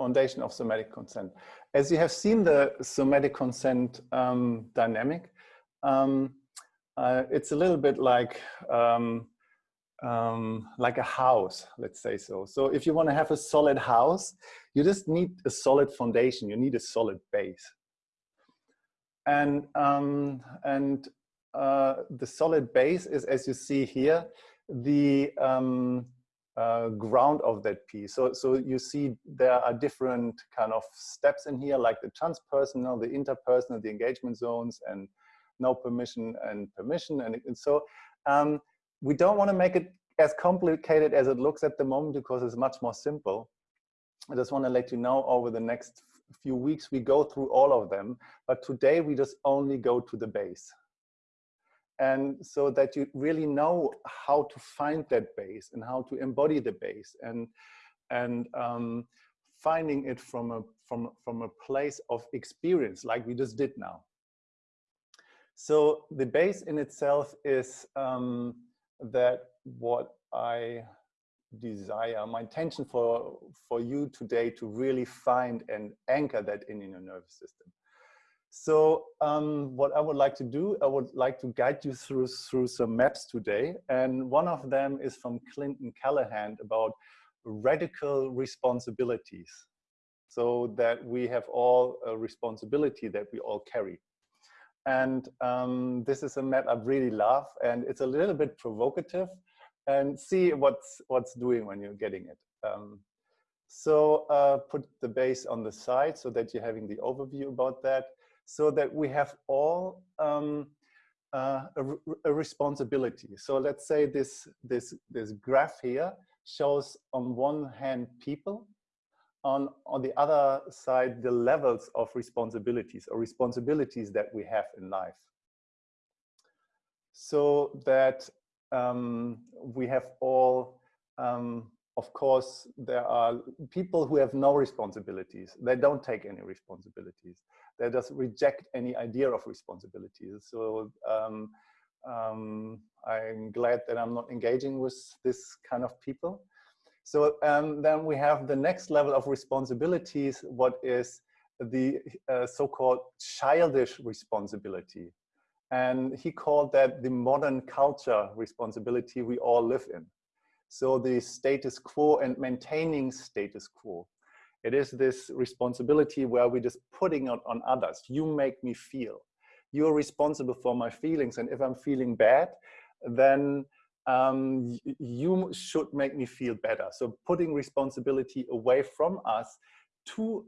foundation of somatic consent. As you have seen the somatic consent um, dynamic, um, uh, it's a little bit like um, um, like a house, let's say so. So if you want to have a solid house, you just need a solid foundation. You need a solid base. And, um, and uh, the solid base is, as you see here, the um, uh, ground of that piece. So, so you see there are different kind of steps in here, like the transpersonal, the interpersonal, the engagement zones, and no permission and permission. And, and so um, we don't want to make it as complicated as it looks at the moment because it's much more simple. I just want to let you know over the next few weeks we go through all of them, but today we just only go to the base. And so that you really know how to find that base and how to embody the base and, and um, finding it from a, from, from a place of experience like we just did now. So the base in itself is um, that what I desire, my intention for, for you today to really find and anchor that in, in your nervous system. So um, what I would like to do, I would like to guide you through, through some maps today. And one of them is from Clinton Callahan about radical responsibilities. So that we have all a responsibility that we all carry. And um, this is a map I really love and it's a little bit provocative and see what's, what's doing when you're getting it. Um, so uh, put the base on the side so that you're having the overview about that so that we have all um, uh, a, a, responsibility. So let's say this, this, this graph here shows on one hand people on, on the other side, the levels of responsibilities or responsibilities that we have in life. So that um, we have all, um, of course, there are people who have no responsibilities. They don't take any responsibilities. They just reject any idea of responsibilities. So um, um I'm glad that I'm not engaging with this kind of people. So um, then we have the next level of responsibilities, what is the uh, so-called childish responsibility. And he called that the modern culture responsibility we all live in. So the status quo and maintaining status quo. It is this responsibility where we're just putting it on others. You make me feel. You're responsible for my feelings. And if I'm feeling bad, then um, you should make me feel better. So putting responsibility away from us to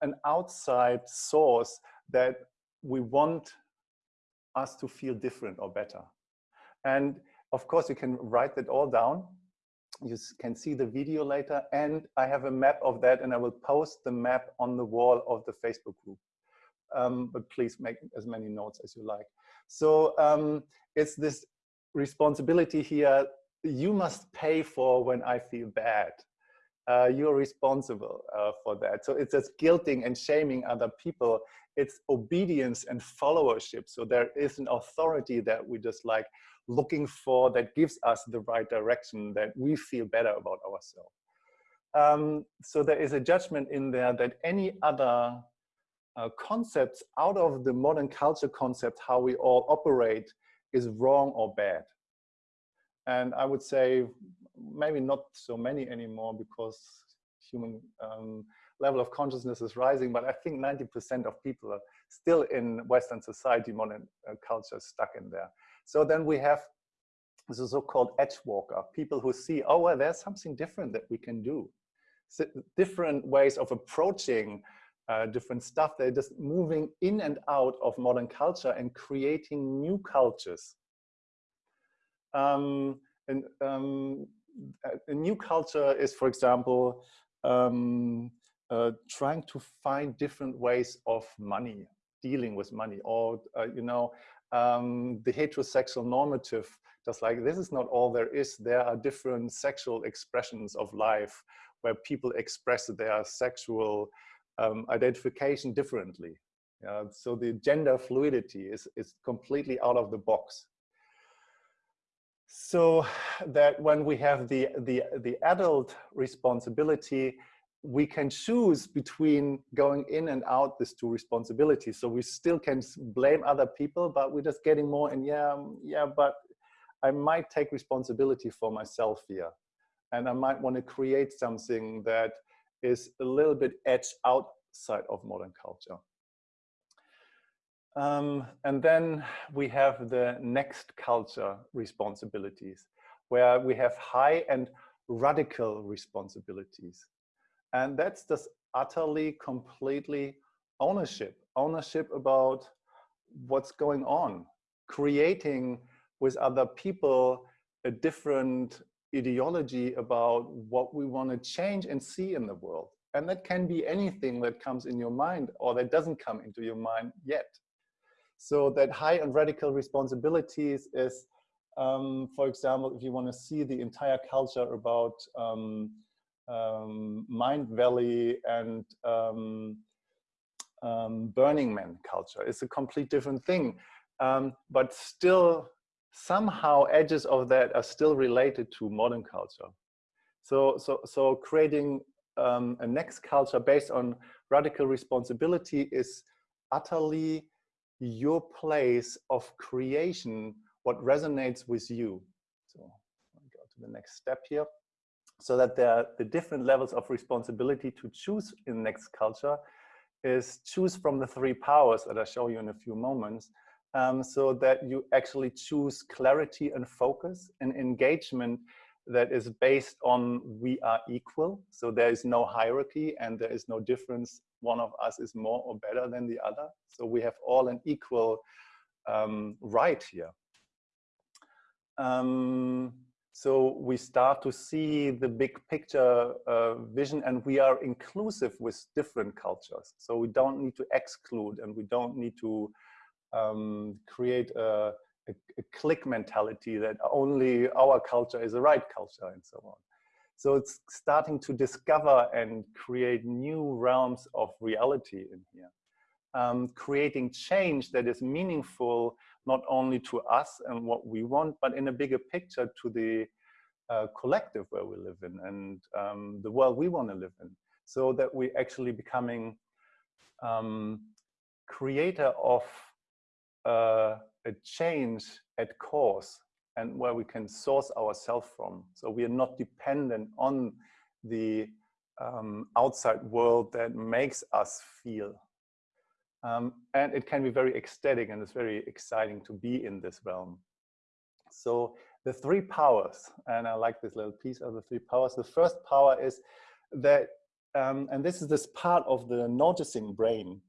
an outside source that we want us to feel different or better. And of course, you can write that all down. You can see the video later. And I have a map of that and I will post the map on the wall of the Facebook group. Um, but please make as many notes as you like. So um, it's this responsibility here, you must pay for when I feel bad. Uh, you're responsible uh, for that. So it's just guilting and shaming other people. It's obedience and followership. So there is an authority that we just like looking for that gives us the right direction that we feel better about ourselves. Um, so there is a judgment in there that any other uh, concepts out of the modern culture concept, how we all operate, is wrong or bad. And I would say maybe not so many anymore because human um, level of consciousness is rising, but I think 90% of people are still in Western society, modern uh, culture stuck in there. So then we have the so-called edge walker, people who see, oh, well, there's something different that we can do. So different ways of approaching uh, different stuff. They're just moving in and out of modern culture and creating new cultures. Um, and um, a new culture is, for example, um, uh, trying to find different ways of money, dealing with money, or uh, you know, um, the heterosexual normative. Just like this is not all there is. There are different sexual expressions of life where people express their sexual um, identification differently. Uh, so the gender fluidity is, is completely out of the box. So that when we have the, the, the adult responsibility, we can choose between going in and out these two responsibilities. So we still can blame other people, but we're just getting more and yeah, um, yeah, but I might take responsibility for myself here. And I might want to create something that is a little bit edge outside of modern culture. Um, and then we have the next culture responsibilities, where we have high and radical responsibilities. And that's just utterly, completely ownership, ownership about what's going on, creating with other people a different ideology about what we want to change and see in the world. And that can be anything that comes in your mind or that doesn't come into your mind yet. So that high and radical responsibilities is, um, for example, if you want to see the entire culture about um, um, Mindvalley and um, um, Burning Man culture. It's a complete different thing. Um, but still, somehow edges of that are still related to modern culture. So, so, so creating um, a next culture based on radical responsibility is utterly your place of creation, what resonates with you. So I'll go to the next step here so that are the different levels of responsibility to choose in next culture is choose from the three powers that I show you in a few moments um, so that you actually choose clarity and focus and engagement that is based on we are equal. So there is no hierarchy and there is no difference. One of us is more or better than the other. So we have all an equal um, right here. Um, so we start to see the big picture uh, vision and we are inclusive with different cultures. So we don't need to exclude and we don't need to um, create a, a, a click mentality that only our culture is the right culture and so on. So it's starting to discover and create new realms of reality in here. Um, creating change that is meaningful not only to us and what we want, but in a bigger picture to the uh, collective where we live in and um, the world we want to live in. So that we're actually becoming um, creator of uh, a change at cause and where we can source ourselves from. So we are not dependent on the um, outside world that makes us feel um, and it can be very ecstatic and it's very exciting to be in this realm. So the three powers, and I like this little piece of the three powers. The first power is that, um, and this is this part of the noticing brain,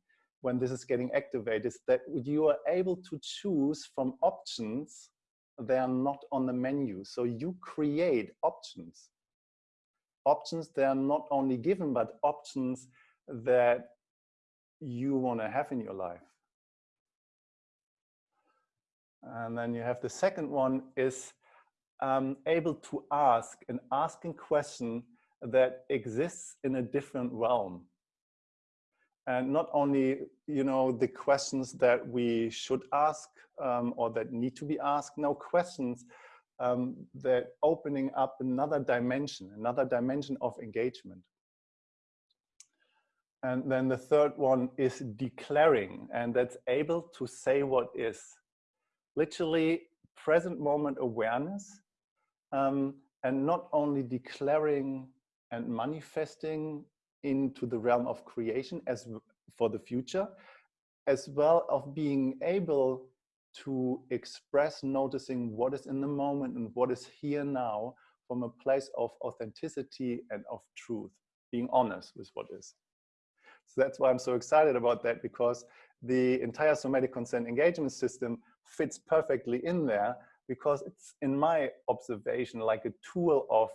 when this is getting activated, is that you are able to choose from options they are not on the menu. So you create options. Options they are not only given, but options that you want to have in your life. And then you have the second one is um, able to ask an asking question that exists in a different realm. And not only, you know, the questions that we should ask um, or that need to be asked, no questions um, that opening up another dimension, another dimension of engagement. And then the third one is declaring, and that's able to say what is. Literally present moment awareness, um, and not only declaring and manifesting into the realm of creation as for the future, as well of being able to express noticing what is in the moment and what is here now from a place of authenticity and of truth, being honest with what is. So that's why I'm so excited about that because the entire somatic consent engagement system fits perfectly in there because it's in my observation like a tool of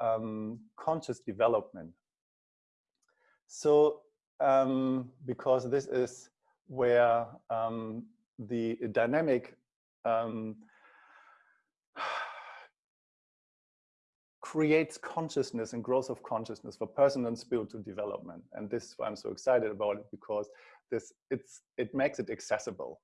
um, conscious development. So um, because this is where um, the dynamic um, creates consciousness and growth of consciousness for personal and spiritual development. And this is why I'm so excited about it because this it's it makes it accessible.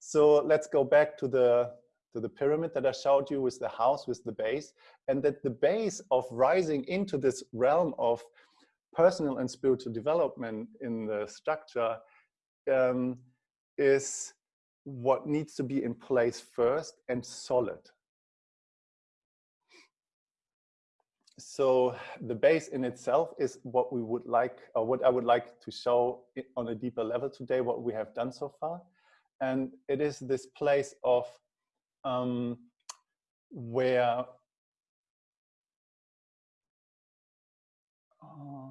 So let's go back to the to the pyramid that I showed you with the house, with the base, and that the base of rising into this realm of personal and spiritual development in the structure um, is what needs to be in place first and solid. So the base in itself is what we would like, or what I would like to show on a deeper level today, what we have done so far. And it is this place of um, where uh,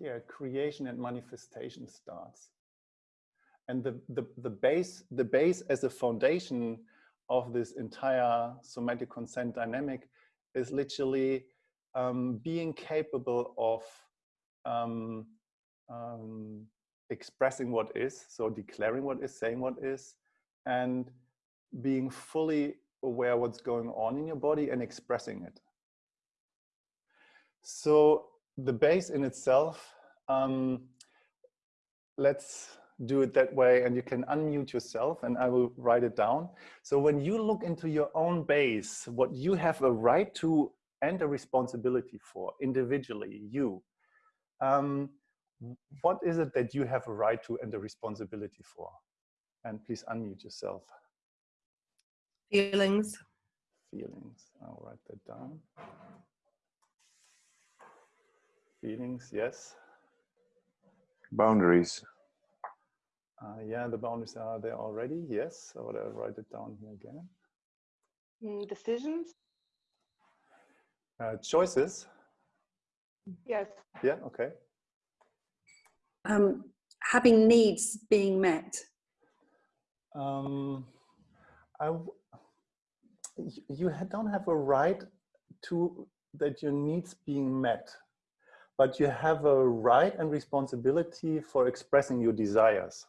yeah, creation and manifestation starts. And the, the, the base, the base as a foundation of this entire somatic consent dynamic is literally um, being capable of um, um, expressing what is, so declaring what is, saying what is, and being fully aware what's going on in your body and expressing it. So the base in itself, um, let's do it that way and you can unmute yourself and I will write it down. So when you look into your own base, what you have a right to and a responsibility for individually, you, um, what is it that you have a right to and a responsibility for? And please unmute yourself. Feelings. Feelings, I'll write that down. Feelings, yes. Boundaries. Uh, yeah, the boundaries are there already. Yes, I will write it down here again. Mm, decisions? Uh, choices? Yes. Yeah, okay. Um, having needs being met. Um, I, you don't have a right to that your needs being met, but you have a right and responsibility for expressing your desires.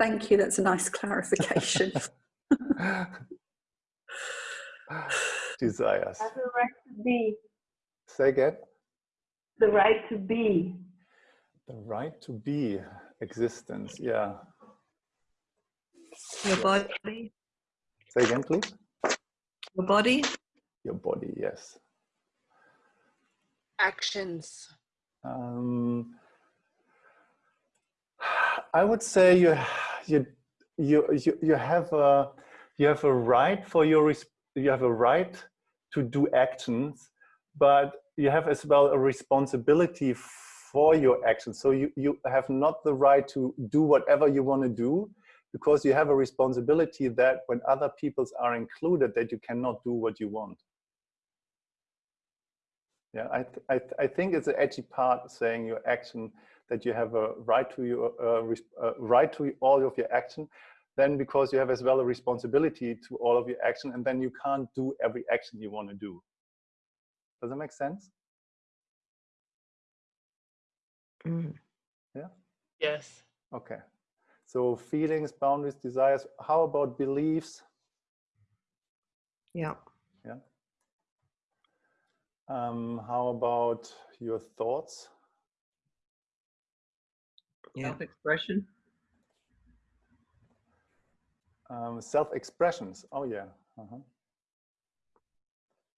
Thank you. That's a nice clarification. Desires. Have the right to be. Say again. The right to be. The right to be existence. Yeah. Your body. Say again, please. Your body. Your body. Yes. Actions. Um, I would say you you you you, have a you have a right for your you have a right to do actions, but you have as well a responsibility for your actions. So you you have not the right to do whatever you want to do because you have a responsibility that when other peoples are included that you cannot do what you want. Yeah, I, th I, th I think it's an edgy part saying your action that you have a right to your uh, uh, right to all of your action then because you have as well a responsibility to all of your action and then you can't do every action you want to do. Does that make sense? Mm. yeah? Yes. okay. So feelings boundaries desires how about beliefs? Yeah. yeah. Um, how about your thoughts Yeah. Self-expression. Um, self-expressions. Oh yeah. Uh -huh.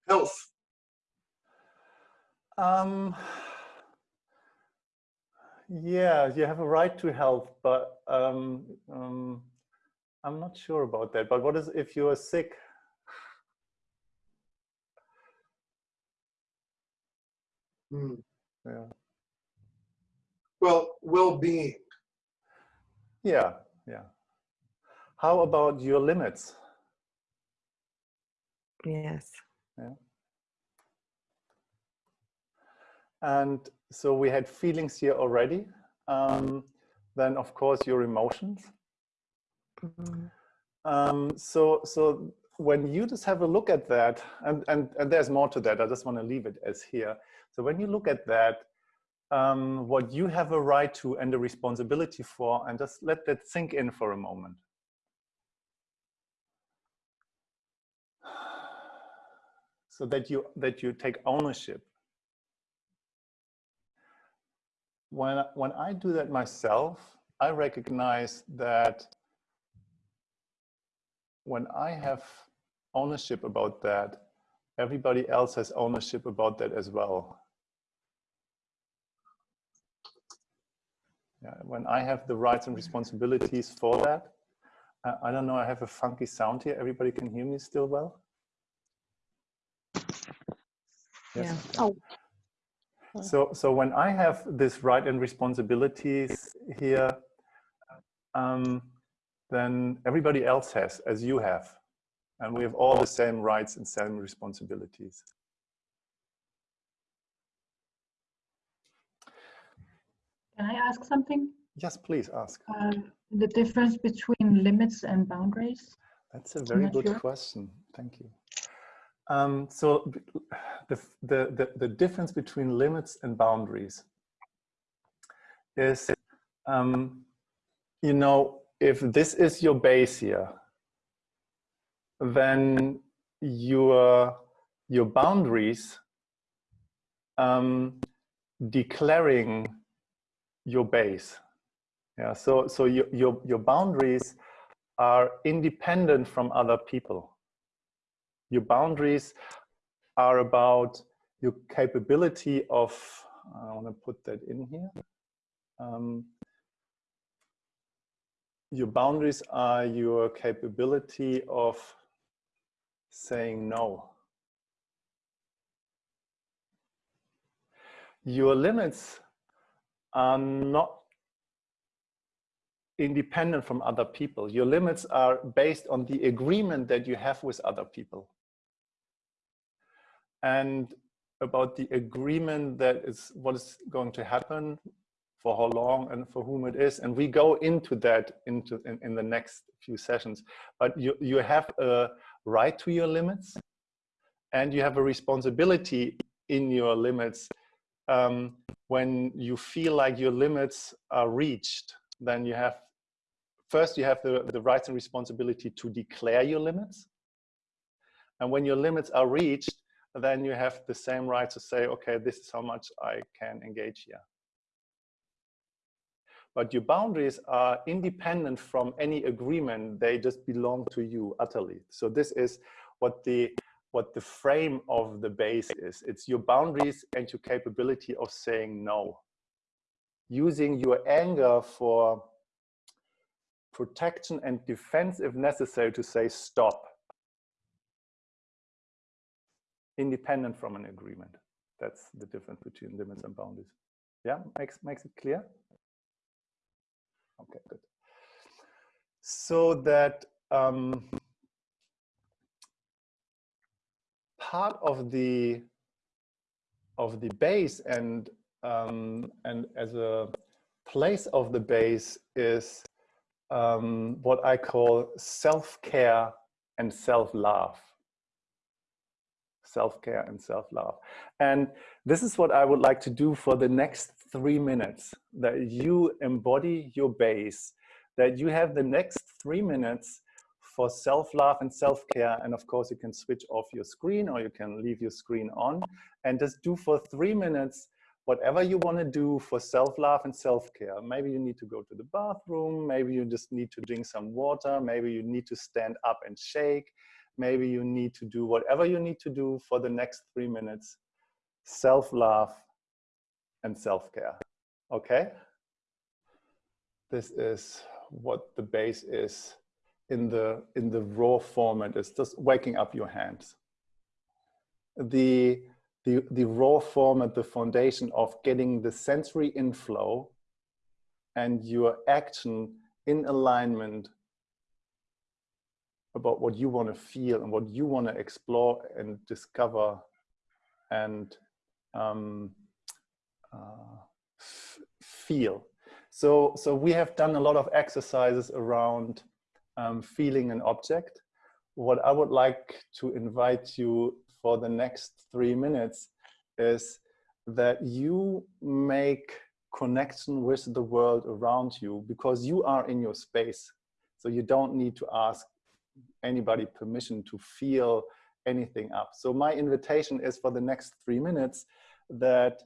Health. Um, yeah, you have a right to health, but um, um, I'm not sure about that. But what is if you are sick? Hmm. Yeah. Well, well-being. Yeah, yeah. How about your limits? Yes. Yeah. And so we had feelings here already. Um, then of course your emotions. Mm -hmm. um, so, so when you just have a look at that, and, and, and there's more to that, I just want to leave it as here. So when you look at that, um, what you have a right to and a responsibility for, and just let that sink in for a moment. So that you, that you take ownership. When, when I do that myself, I recognize that when I have ownership about that, everybody else has ownership about that as well. Yeah, when I have the rights and responsibilities for that, uh, I don't know, I have a funky sound here. Everybody can hear me still well? Yeah. Oh. So, so when I have this right and responsibilities here, um, then everybody else has, as you have. And we have all the same rights and same responsibilities. Can I ask something? Yes, please ask. Um, the difference between limits and boundaries? That's a very good sure. question. Thank you. Um, so the, the, the, the difference between limits and boundaries is, um, you know, if this is your base here, then your, your boundaries um, declaring your base. Yeah, so, so your, your, your boundaries are independent from other people. Your boundaries are about your capability of, I want to put that in here. Um, your boundaries are your capability of saying no. Your limits are not independent from other people. Your limits are based on the agreement that you have with other people. And about the agreement that is what is going to happen, for how long and for whom it is. And we go into that into in, in the next few sessions. But you, you have a right to your limits and you have a responsibility in your limits um, when you feel like your limits are reached, then you have, first you have the, the rights and responsibility to declare your limits. And when your limits are reached, then you have the same right to say, okay, this is how much I can engage here. But your boundaries are independent from any agreement. They just belong to you utterly. So this is what the what the frame of the base is. It's your boundaries and your capability of saying no. Using your anger for protection and defense if necessary to say stop. Independent from an agreement. That's the difference between limits and boundaries. Yeah, makes, makes it clear? Okay, good. So that um, part of the of the base and um, and as a place of the base is um, what I call self-care and self-love. Self-care and self-love. And this is what I would like to do for the next three minutes, that you embody your base, that you have the next three minutes for self-love and self-care. And of course, you can switch off your screen or you can leave your screen on and just do for three minutes whatever you want to do for self-love and self-care. Maybe you need to go to the bathroom. Maybe you just need to drink some water. Maybe you need to stand up and shake. Maybe you need to do whatever you need to do for the next three minutes. Self-love and self-care. Okay? This is what the base is in the in the raw format is just waking up your hands. The the the raw format, the foundation of getting the sensory inflow and your action in alignment about what you want to feel and what you want to explore and discover and um, uh, feel. So, so we have done a lot of exercises around um, feeling an object. What I would like to invite you for the next three minutes is that you make connection with the world around you because you are in your space. So you don't need to ask anybody permission to feel anything up. So my invitation is for the next three minutes that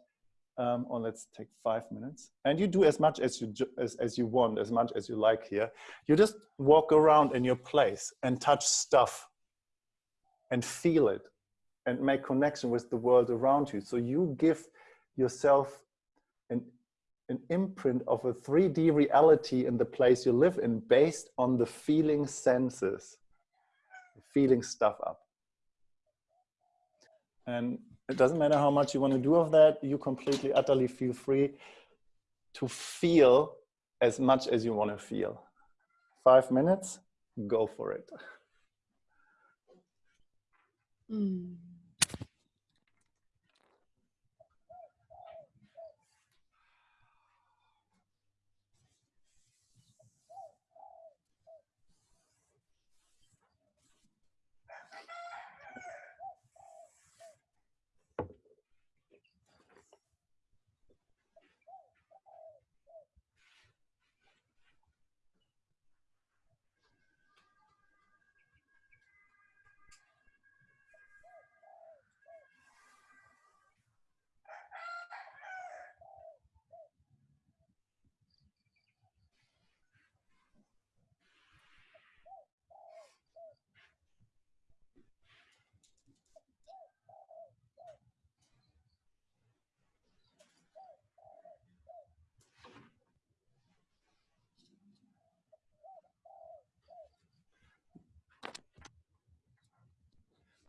um, or let's take five minutes. And you do as much as you as, as you want as much as you like here. You just walk around in your place and touch stuff and feel it and make connection with the world around you. So you give yourself an an imprint of a 3D reality in the place you live in based on the feeling senses, feeling stuff up. And it doesn't matter how much you want to do of that, you completely, utterly feel free to feel as much as you want to feel. Five minutes, go for it. Mm.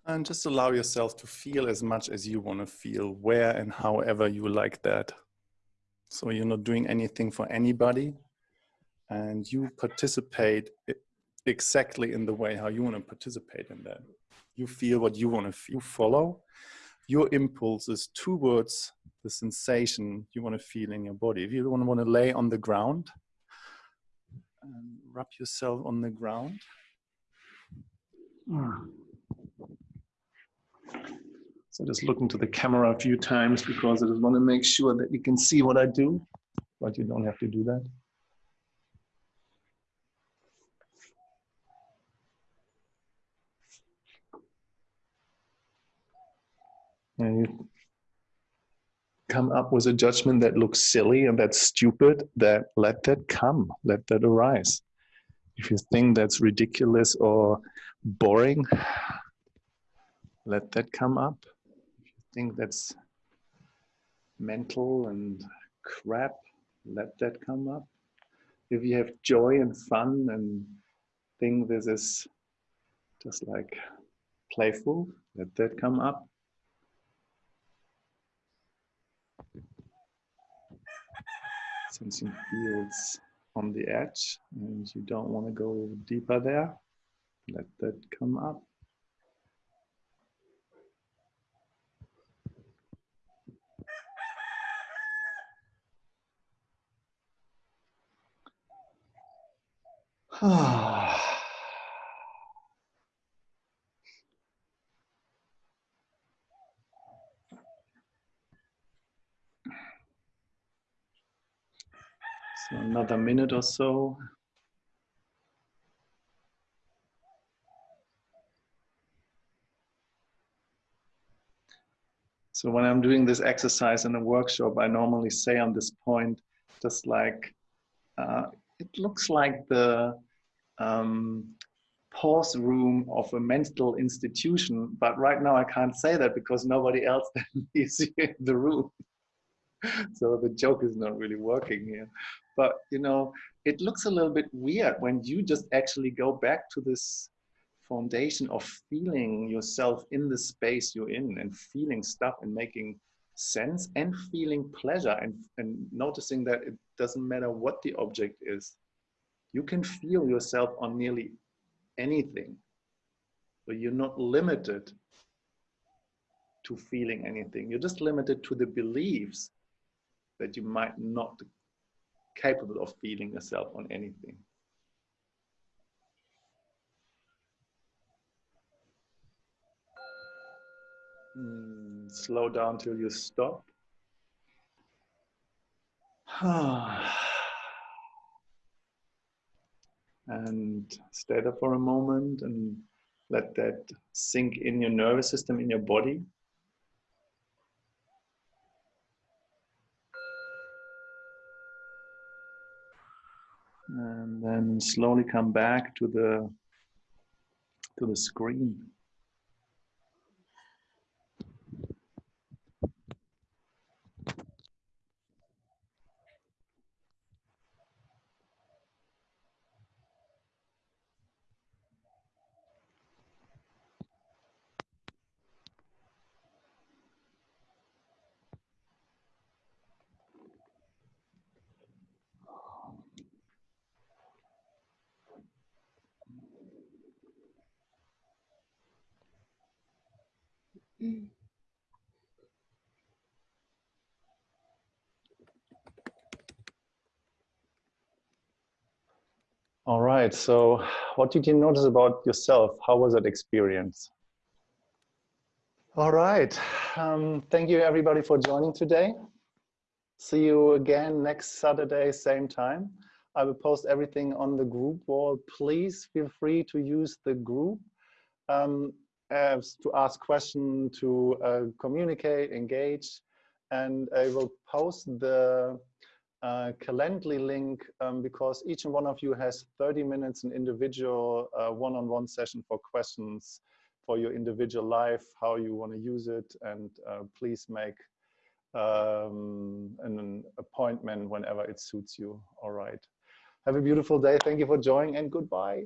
And just allow yourself to feel as much as you want to feel, where and however you like that. So you're not doing anything for anybody, and you participate exactly in the way how you want to participate in that. You feel what you want to feel, follow your impulses towards the sensation you want to feel in your body. If you want to, want to lay on the ground, um, and rub yourself on the ground. Hmm. So just look into the camera a few times because I just want to make sure that you can see what I do, but you don't have to do that. And you come up with a judgment that looks silly and that's stupid, that let that come, let that arise. If you think that's ridiculous or boring, let that come up. If you think that's mental and crap, let that come up. If you have joy and fun and think this is just like playful, let that come up. Something feels on the edge and you don't want to go deeper there, let that come up. So another minute or so. So when I'm doing this exercise in a workshop, I normally say on this point, just like, uh, it looks like the um, pause room of a mental institution, but right now I can't say that because nobody else is in the room. so the joke is not really working here. But you know, it looks a little bit weird when you just actually go back to this foundation of feeling yourself in the space you're in and feeling stuff and making sense and feeling pleasure and, and noticing that it doesn't matter what the object is. You can feel yourself on nearly anything. So you're not limited to feeling anything. You're just limited to the beliefs that you might not be capable of feeling yourself on anything. Mm, slow down till you stop. and stay there for a moment and let that sink in your nervous system, in your body. and then slowly come back to the to the screen All right. So, what did you notice about yourself? How was that experience? All right. Um, thank you, everybody, for joining today. See you again next Saturday, same time. I will post everything on the group wall. Please feel free to use the group um, as to ask questions, to uh, communicate, engage, and I will post the uh, Calendly link um, because each and one of you has 30 minutes an individual uh, one-on-one -on -one session for questions for your individual life, how you want to use it, and uh, please make um, an appointment whenever it suits you. All right. Have a beautiful day. Thank you for joining and goodbye.